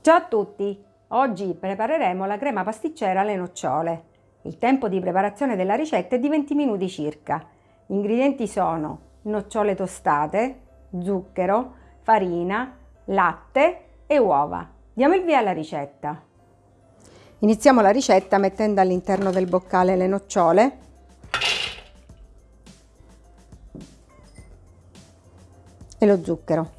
Ciao a tutti! Oggi prepareremo la crema pasticcera alle nocciole. Il tempo di preparazione della ricetta è di 20 minuti circa. Gli ingredienti sono nocciole tostate, zucchero, farina, latte e uova. Diamo il via alla ricetta. Iniziamo la ricetta mettendo all'interno del boccale le nocciole e lo zucchero.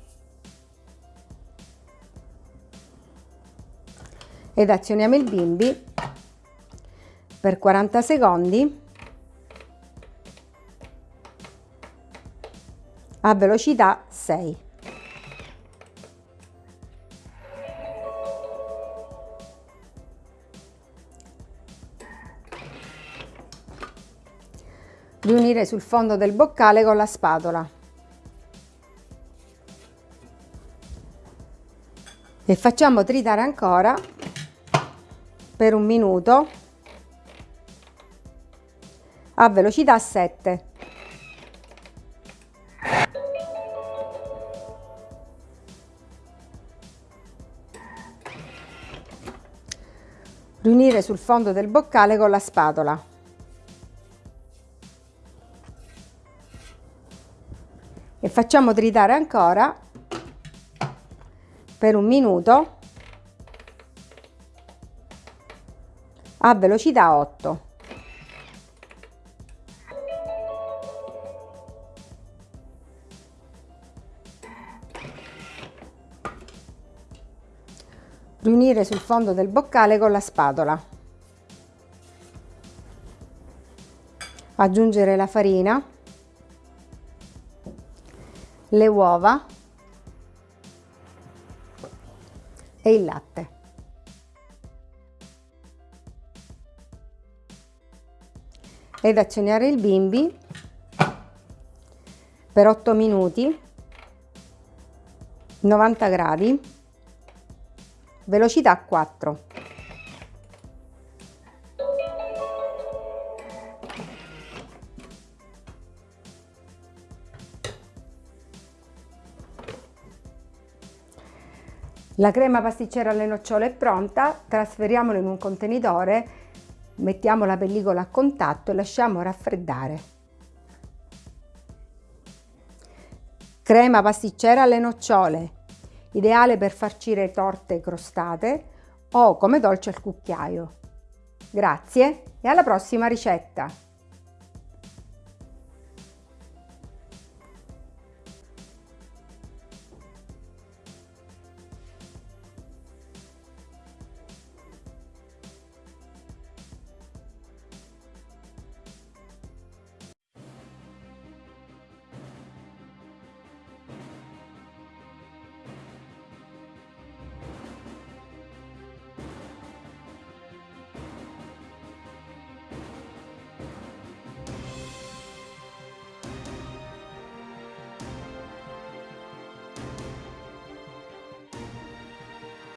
Ed azioniamo il bimbi per 40 secondi. A velocità 6. riunire sul fondo del boccale con la spatola. E facciamo tritare ancora per un minuto. A velocità 7 riunire sul fondo del boccale con la spatola. E facciamo tritare ancora per un minuto a velocità 8. Riunire sul fondo del boccale con la spatola. Aggiungere la farina le uova e il latte. Ed azioniare il bimbi per 8 minuti, 90 gradi, velocità 4. La crema pasticcera alle nocciole è pronta, trasferiamola in un contenitore, mettiamo la pellicola a contatto e lasciamo raffreddare. Crema pasticcera alle nocciole, ideale per farcire torte crostate o come dolce al cucchiaio. Grazie e alla prossima ricetta!